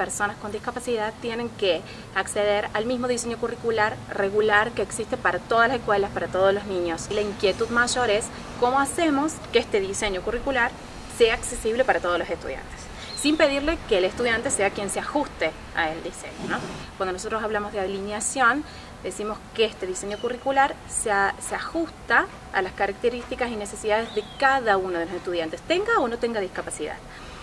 personas con discapacidad tienen que acceder al mismo diseño curricular regular que existe para todas las escuelas, para todos los niños. La inquietud mayor es cómo hacemos que este diseño curricular sea accesible para todos los estudiantes sin pedirle que el estudiante sea quien se ajuste a el diseño. Cuando nosotros hablamos de alineación, decimos que este diseño curricular se, ajusta a las características y necesidades de cada uno de los estudiantes, tenga o no tenga discapacidad.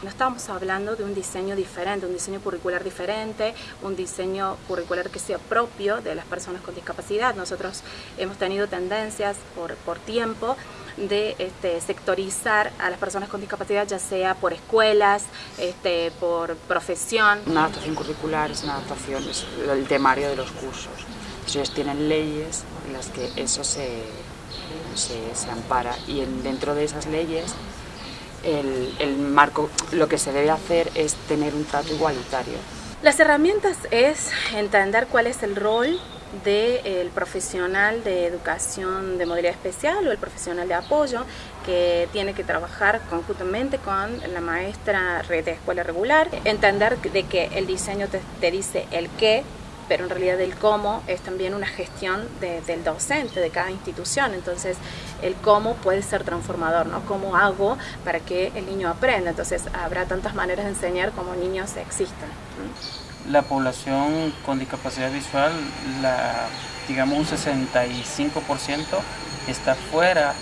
No estamos hablando de un diseño diferente, un diseño curricular diferente, un diseño curricular que sea propio de las personas con discapacidad. Nosotros hemos tenido tendencias por, por tiempo de este, sectorizar a las personas con discapacidad, ya sea por escuelas, este, por profesión. Una adaptación curricular es una adaptación, es el temario de los cursos. Ellos tienen leyes en las que eso se, se, se ampara y en, dentro de esas leyes el, el marco, lo que se debe hacer es tener un trato igualitario. Las herramientas es entender cuál es el rol del profesional de educación de modalidad especial o el profesional de apoyo que tiene que trabajar conjuntamente con la maestra de escuela regular, entender de que el diseño te, te dice el qué, pero en realidad el cómo es también una gestión de, del docente de cada institución, entonces el cómo puede ser transformador, ¿no? ¿Cómo hago para que el niño aprenda? Entonces habrá tantas maneras de enseñar como niños existen. La población con discapacidad visual, la, digamos un 65% está fuera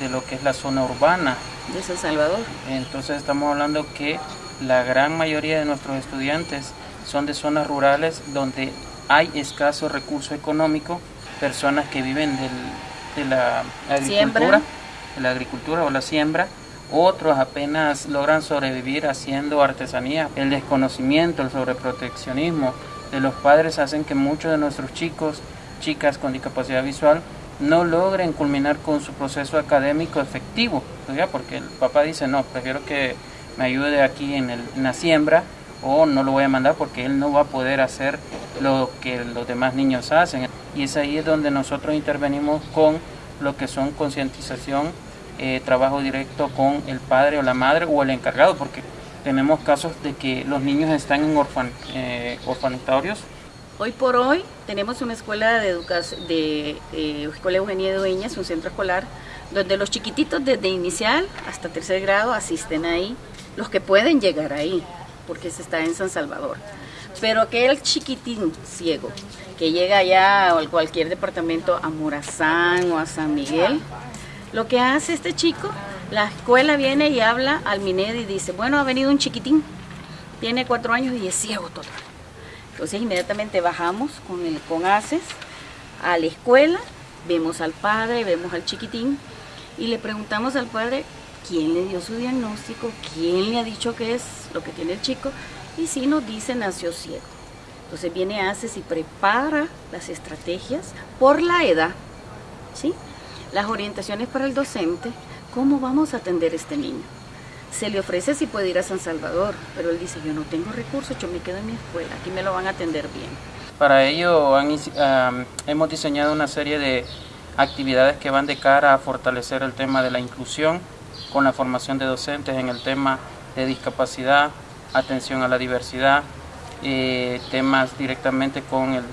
de lo que es la zona urbana. ¿De San Salvador? Entonces estamos hablando que la gran mayoría de nuestros estudiantes son de zonas rurales donde hay escaso recurso económico, personas que viven del, de la agricultura, de la agricultura o la siembra, otros apenas logran sobrevivir haciendo artesanía. El desconocimiento, el sobreproteccionismo de los padres hacen que muchos de nuestros chicos, chicas con discapacidad visual, no logren culminar con su proceso académico efectivo, porque el papá dice, no, prefiero que me ayude aquí en, el, en la siembra o no lo voy a mandar porque él no va a poder hacer lo que los demás niños hacen. Y es ahí donde nosotros intervenimos con lo que son concientización, eh, trabajo directo con el padre o la madre o el encargado, porque tenemos casos de que los niños están en orfan, eh, orfanatorios. Hoy por hoy tenemos una escuela de educación, de eh, Escuela Eugenia Dueñas, un centro escolar, donde los chiquititos desde inicial hasta tercer grado asisten ahí, los que pueden llegar ahí porque se está en San Salvador. Pero aquel chiquitín ciego que llega allá a cualquier departamento, a Morazán o a San Miguel, lo que hace este chico, la escuela viene y habla al MINED y dice, bueno, ha venido un chiquitín, tiene cuatro años y es ciego todo. Entonces inmediatamente bajamos con, el, con ACES a la escuela, vemos al padre, vemos al chiquitín y le preguntamos al padre quién le dio su diagnóstico, quién le ha dicho qué es lo que tiene el chico, y si nos dice nació ciego. Entonces viene ACES y prepara las estrategias por la edad, ¿sí? las orientaciones para el docente, cómo vamos a atender a este niño. Se le ofrece si puede ir a San Salvador, pero él dice, yo no tengo recursos, yo me quedo en mi escuela, aquí me lo van a atender bien. Para ello hemos diseñado una serie de actividades que van de cara a fortalecer el tema de la inclusión, con la formación de docentes en el tema de discapacidad, atención a la diversidad, eh, temas directamente con el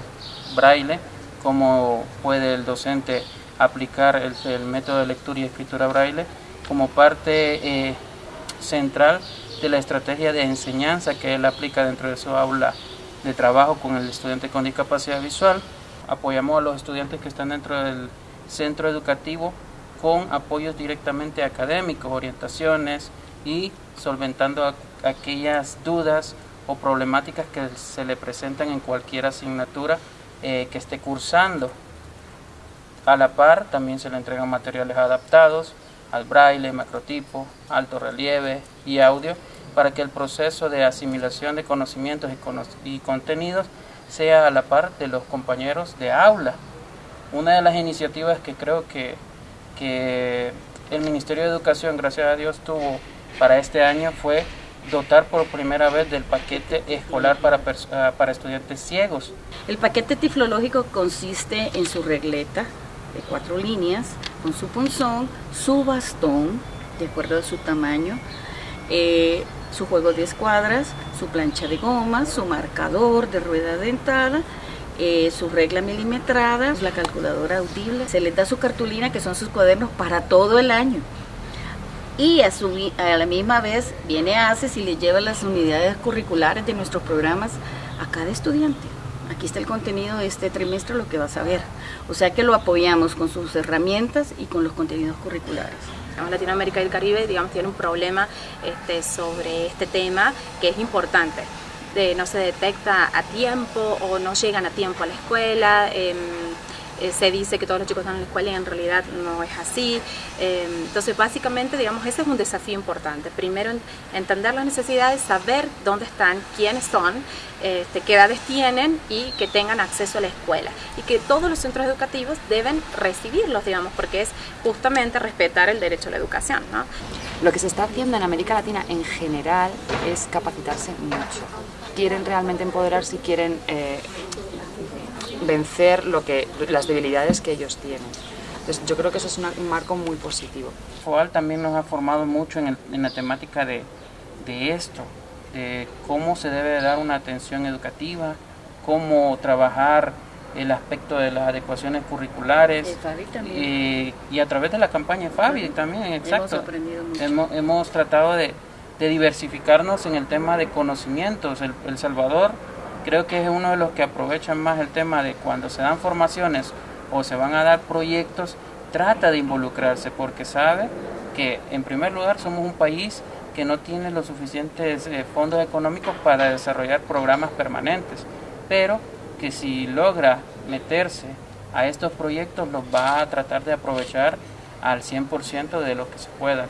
braille, cómo puede el docente aplicar el, método de lectura y escritura braille como parte eh, central de la estrategia de enseñanza que él aplica dentro de su aula de trabajo con el estudiante con discapacidad visual. Apoyamos a los estudiantes que están dentro del centro educativo con apoyos directamente académicos, orientaciones y solventando aquellas dudas o problemáticas que se le presentan en cualquier asignatura eh, que esté cursando. A la par también se le entregan materiales adaptados al braille, macrotipo, alto relieve y audio para que el proceso de asimilación de conocimientos y, y contenidos sea a la par de los compañeros de aula. Una de las iniciativas que creo que que el Ministerio de Educación, gracias a Dios, tuvo para este año fue dotar por primera vez del paquete escolar para, ah, para estudiantes ciegos. El paquete tiflológico consiste en su regleta de cuatro líneas, con su punzón, su bastón, de acuerdo a su tamaño, eh, su juego de escuadras, su plancha de goma, su marcador de rueda dentada, eh, su regla milimetrada, la calculadora audible. Se les da su cartulina, que son sus cuadernos para todo el año. Y a, la misma vez viene ACES y le lleva las unidades curriculares de nuestros programas a cada estudiante. Aquí está el contenido de este trimestre, lo que vas a ver. O sea que lo apoyamos con sus herramientas y con los contenidos curriculares. Latinoamérica y el Caribe, digamos, tiene un problema este, sobre este tema que es importante no se detecta a tiempo o no llegan a tiempo a la escuela. Em, eh, se dice que todos los chicos están en la escuela y en realidad no es así. Em, entonces, básicamente, digamos, ese es un desafío importante. Primero, entender las necesidades, saber dónde están, quiénes son, este, qué edades tienen y que tengan acceso a la escuela. Y que todos los centros educativos deben recibirlos, digamos, porque es justamente respetar el derecho a la educación. Lo que se está haciendo en América Latina en general es capacitarse mucho. Quieren realmente empoderarse y quieren eh, vencer lo que, las debilidades que ellos tienen. Entonces, yo creo que eso es un marco muy positivo. FOAL también nos ha formado mucho en, la temática de, esto, de cómo se debe dar una atención educativa, cómo trabajar el aspecto de las adecuaciones curriculares eh, y a través de la campaña Fabi también, exacto. Hemos, hemos, tratado de, diversificarnos en el tema de conocimientos. el Salvador creo que es uno de los que aprovechan más el tema de cuando se dan formaciones o se van a dar proyectos, trata de involucrarse porque sabe que en primer lugar somos un país que no tiene los suficientes eh, fondos económicos para desarrollar programas permanentes, pero que si logra meterse a estos proyectos los va a tratar de aprovechar al 100% de lo que se pueda.